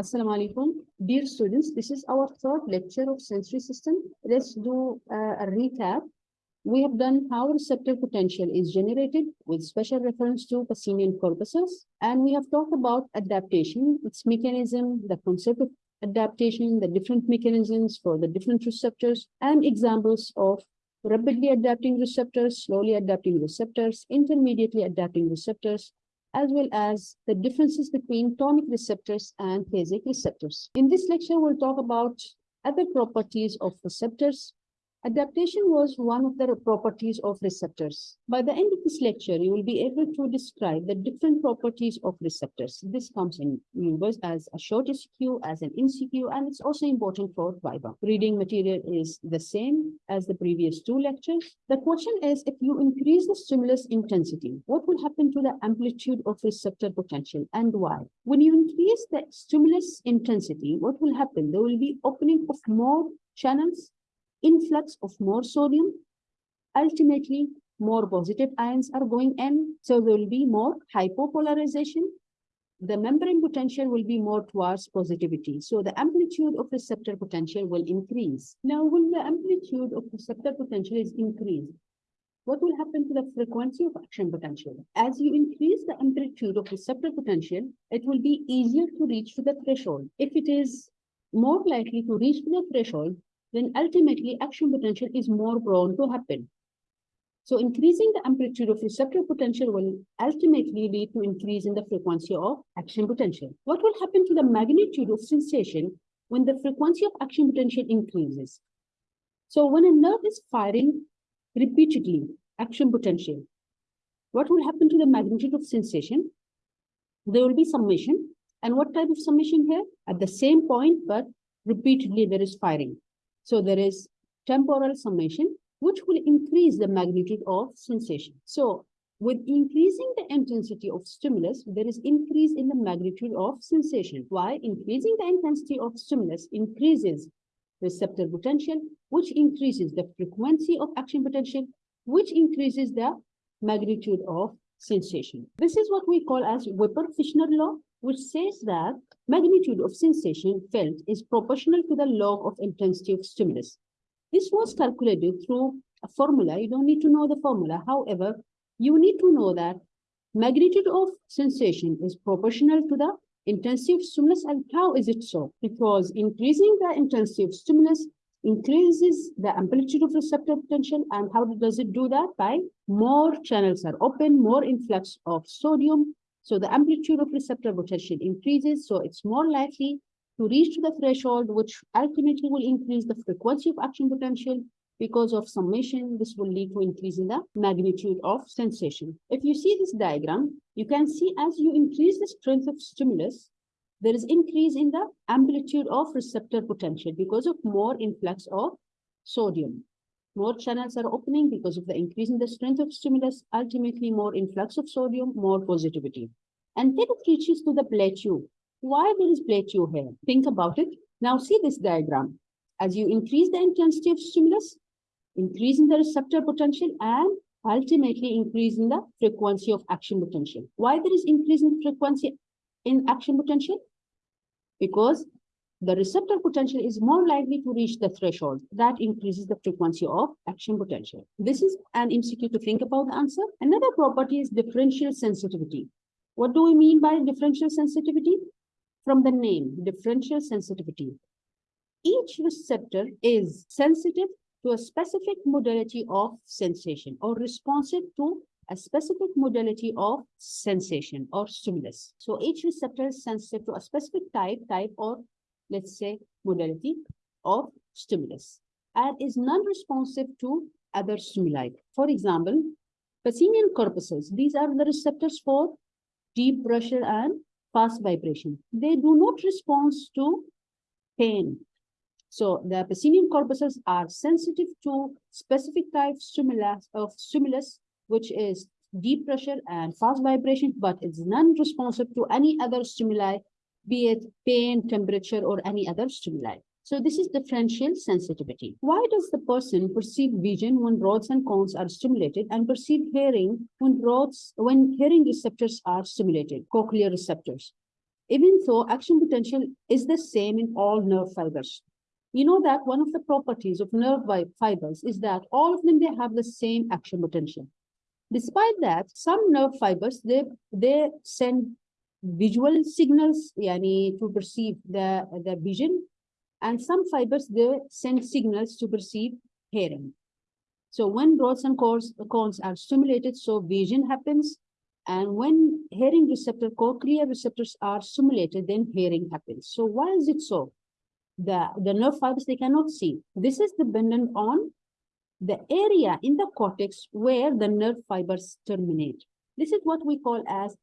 Assalamu alaikum. Dear students, this is our third lecture of sensory system. Let's do uh, a recap. We have done how receptor potential is generated with special reference to Pacinian corpuscles. And we have talked about adaptation, its mechanism, the concept of adaptation, the different mechanisms for the different receptors, and examples of rapidly adapting receptors, slowly adapting receptors, intermediately adapting receptors, as well as the differences between tonic receptors and phasic receptors. In this lecture, we'll talk about other properties of receptors, Adaptation was one of the properties of receptors. By the end of this lecture, you will be able to describe the different properties of receptors. This comes in universe as a short SQ, as an MCQ, and it's also important for Viva. Reading material is the same as the previous two lectures. The question is, if you increase the stimulus intensity, what will happen to the amplitude of receptor potential and why? When you increase the stimulus intensity, what will happen? There will be opening of more channels influx of more sodium, ultimately more positive ions are going in, so there will be more hypopolarization. The membrane potential will be more towards positivity. So the amplitude of receptor potential will increase. Now, when the amplitude of receptor potential is increased, what will happen to the frequency of action potential? As you increase the amplitude of receptor potential, it will be easier to reach to the threshold. If it is more likely to reach to the threshold, then ultimately action potential is more prone to happen. So increasing the amplitude of receptor potential will ultimately lead to increase in the frequency of action potential. What will happen to the magnitude of sensation when the frequency of action potential increases? So when a nerve is firing repeatedly action potential, what will happen to the magnitude of sensation? There will be summation. And what type of summation here? At the same point, but repeatedly there is firing. So there is temporal summation, which will increase the magnitude of sensation. So with increasing the intensity of stimulus, there is increase in the magnitude of sensation. Why? Increasing the intensity of stimulus increases receptor potential, which increases the frequency of action potential, which increases the magnitude of sensation. This is what we call as Weber-Fechner law, which says that magnitude of sensation felt is proportional to the log of intensity of stimulus. This was calculated through a formula. You don't need to know the formula. However, you need to know that magnitude of sensation is proportional to the intensity of stimulus. And how is it so? Because increasing the intensity of stimulus increases the amplitude of receptor potential. And how does it do that? By more channels are open, more influx of sodium, so the amplitude of receptor potential increases, so it's more likely to reach to the threshold, which ultimately will increase the frequency of action potential. Because of summation, this will lead to increase in the magnitude of sensation. If you see this diagram, you can see as you increase the strength of stimulus, there is increase in the amplitude of receptor potential because of more influx of sodium. More channels are opening because of the increase in the strength of stimulus, ultimately more influx of sodium, more positivity. And then it reaches to the plateau. Why there is plateau here? Think about it. Now see this diagram. As you increase the intensity of stimulus, increase in the receptor potential and ultimately increase in the frequency of action potential. Why there is increase in frequency in action potential? Because the receptor potential is more likely to reach the threshold. That increases the frequency of action potential. This is an MCQ to think about the answer. Another property is differential sensitivity. What do we mean by differential sensitivity? From the name, differential sensitivity. Each receptor is sensitive to a specific modality of sensation or responsive to a specific modality of sensation or stimulus. So each receptor is sensitive to a specific type, type or let's say, modality of stimulus and is non-responsive to other stimuli. For example, Pacinian corpuscles, these are the receptors for deep pressure and fast vibration. They do not respond to pain. So the Pacinian corpuscles are sensitive to specific type stimulus of stimulus, which is deep pressure and fast vibration, but it's non-responsive to any other stimuli be it pain, temperature, or any other stimuli. So this is differential sensitivity. Why does the person perceive vision when rods and cones are stimulated and perceive hearing when rods, when hearing receptors are stimulated, cochlear receptors? even though action potential is the same in all nerve fibers. You know that one of the properties of nerve fibers is that all of them, they have the same action potential. Despite that, some nerve fibers, they, they send visual signals yani, to perceive the, the vision, and some fibers, they send signals to perceive hearing. So when rods and cones, cones are stimulated, so vision happens. And when hearing receptor, cochlear receptors are stimulated, then hearing happens. So why is it so? The, the nerve fibers, they cannot see. This is dependent on the area in the cortex where the nerve fibers terminate. This is what we call as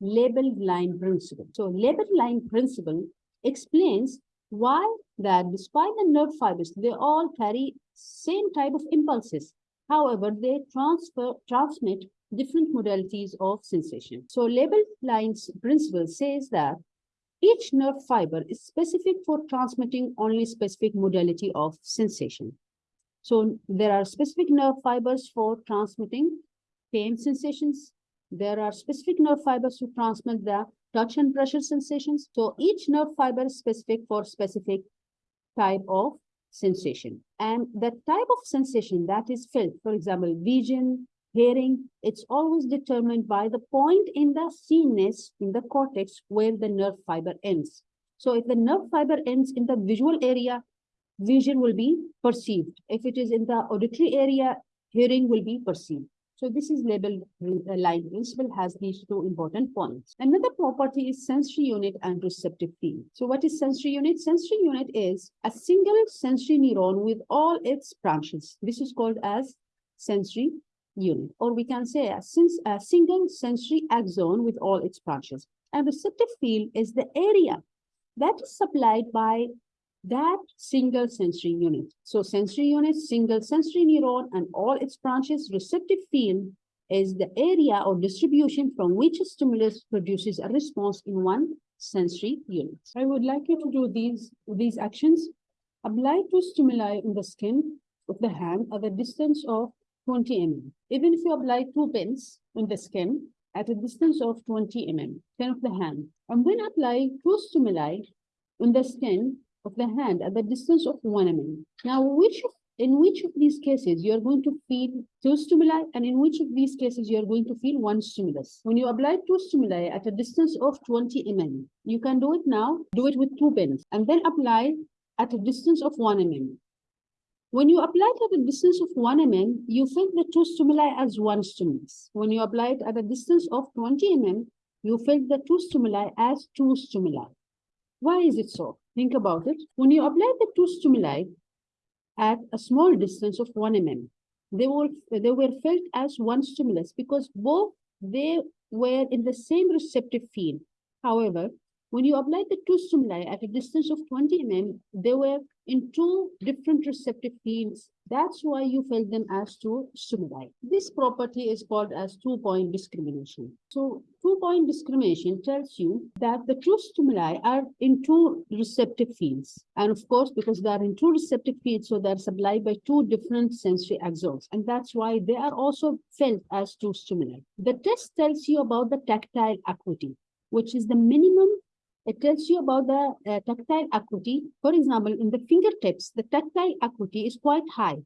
labeled line principle. So labeled line principle explains why that despite the nerve fibers, they all carry same type of impulses. However, they transfer transmit different modalities of sensation. So labeled lines principle says that each nerve fiber is specific for transmitting only specific modality of sensation. So there are specific nerve fibers for transmitting pain sensations. There are specific nerve fibers to transmit the touch and pressure sensations. So each nerve fiber is specific for specific type of sensation. And the type of sensation that is felt, for example, vision, hearing, it's always determined by the point in the CNS, in the cortex, where the nerve fiber ends. So if the nerve fiber ends in the visual area, vision will be perceived. If it is in the auditory area, hearing will be perceived. So this is labeled uh, line principle has these two important points. Another property is sensory unit and receptive field. So what is sensory unit? Sensory unit is a single sensory neuron with all its branches. This is called as sensory unit, or we can say a, sens a single sensory axon with all its branches. And receptive field is the area that is supplied by that single sensory unit. So sensory unit, single sensory neuron, and all its branches, receptive field is the area or distribution from which a stimulus produces a response in one sensory unit. I would like you to do these, these actions. Apply two stimuli in the skin of the hand at a distance of 20 mm. Even if you apply two pins in the skin at a distance of 20 mm, 10 of the hand, and then apply two stimuli in the skin of the hand at the distance of 1 mm. Now, which of, in which of these cases you are going to feel two stimuli and in which of these cases you are going to feel one stimulus? When you apply two stimuli at a distance of 20 mm, you can do it now, do it with two pins and then apply at a distance of 1 mm. When you apply it at a distance of 1 mm, you feel the two stimuli as one stimulus. When you apply it at a distance of 20 mm, you feel the two stimuli as two stimuli. Why is it so? Think about it. When you apply the two stimuli at a small distance of 1 mm, they were, they were felt as one stimulus because both they were in the same receptive field. However, when you apply the two stimuli at a distance of 20 mm, they were in two different receptive fields. That's why you felt them as two stimuli. This property is called as two-point discrimination. So two-point discrimination tells you that the two stimuli are in two receptive fields. And of course, because they are in two receptive fields, so they're supplied by two different sensory axons. And that's why they are also felt as two stimuli. The test tells you about the tactile acuity, which is the minimum it tells you about the uh, tactile acuity. For example, in the fingertips, the tactile acuity is quite high,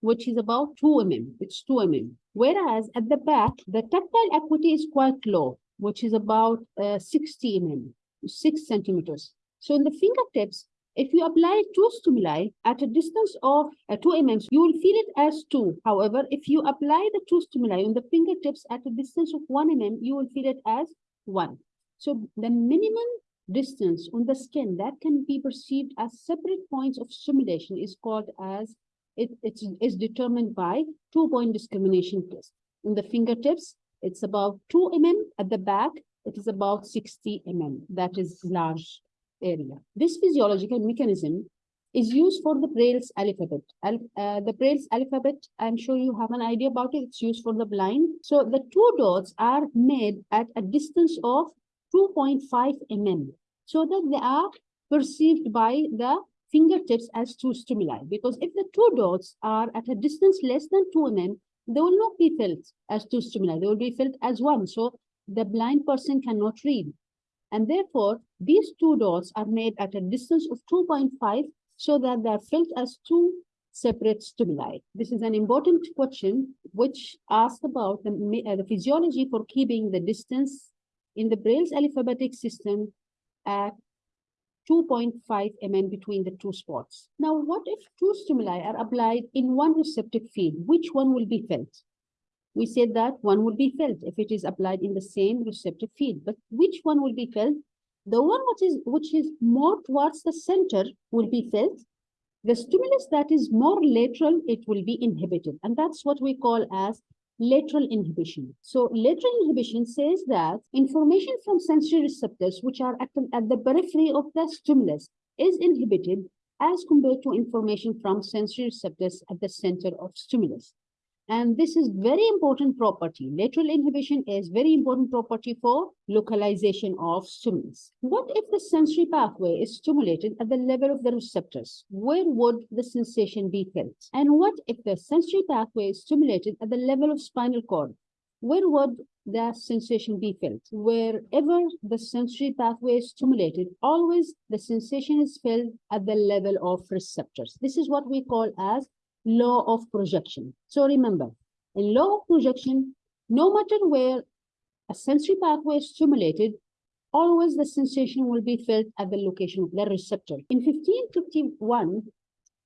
which is about 2 mm. It's 2 mm. Whereas at the back, the tactile acuity is quite low, which is about uh, 60 mm, 6 centimeters. So in the fingertips, if you apply two stimuli at a distance of uh, 2 mm, you will feel it as 2. However, if you apply the two stimuli on the fingertips at a distance of 1 mm, you will feel it as 1. So the minimum distance on the skin that can be perceived as separate points of stimulation is called as, it, it's, is determined by two-point discrimination test. In the fingertips, it's about 2 mm. At the back, it is about 60 mm. That is large area. This physiological mechanism is used for the Braille's alphabet. Al uh, the Braille's alphabet, I'm sure you have an idea about it. It's used for the blind. So the two dots are made at a distance of 2.5 mm so that they are perceived by the fingertips as two stimuli. Because if the two dots are at a distance less than 2 mm they will not be felt as two stimuli. They will be felt as one. So the blind person cannot read. And therefore, these two dots are made at a distance of two point five so that they are felt as two separate stimuli. This is an important question which asks about the, uh, the physiology for keeping the distance in the Braille's alphabetic system at 2.5 mm between the two spots. Now, what if two stimuli are applied in one receptive field? Which one will be felt? We said that one will be felt if it is applied in the same receptive field, but which one will be felt? The one which is which is more towards the center will be felt. The stimulus that is more lateral, it will be inhibited, and that's what we call as lateral inhibition. So lateral inhibition says that information from sensory receptors, which are at the, at the periphery of the stimulus, is inhibited as compared to information from sensory receptors at the center of stimulus. And this is very important property. Lateral inhibition is very important property for localization of stimulus. What if the sensory pathway is stimulated at the level of the receptors? Where would the sensation be felt? And what if the sensory pathway is stimulated at the level of spinal cord? Where would the sensation be felt? Wherever the sensory pathway is stimulated, always the sensation is felt at the level of receptors. This is what we call as law of projection. So remember, in law of projection, no matter where a sensory pathway is stimulated, always the sensation will be felt at the location of the receptor. In 1551,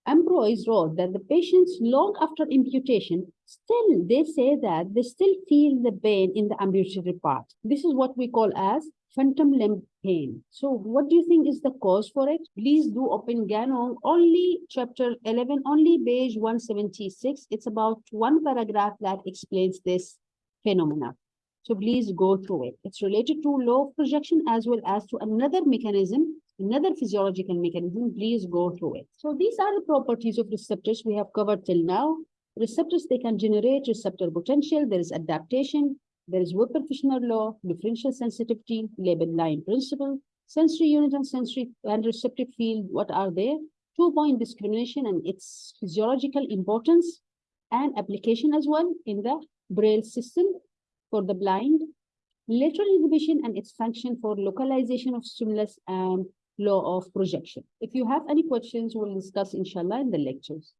Ambroise wrote that the patients long after amputation, still they say that they still feel the pain in the ambulatory part. This is what we call as phantom limb pain. So what do you think is the cause for it? Please do open Ganong, only chapter 11, only page 176. It's about one paragraph that explains this phenomena. So please go through it. It's related to of projection as well as to another mechanism, another physiological mechanism. Please go through it. So these are the properties of receptors we have covered till now. Receptors, they can generate receptor potential. There is adaptation. There is Weber-Fechner law, differential sensitivity, label line principle, sensory unit and sensory and receptive field. What are they? Two-point discrimination and its physiological importance and application as well in the Braille system for the blind, lateral inhibition and its function for localization of stimulus and law of projection. If you have any questions, we'll discuss inshallah in the lectures.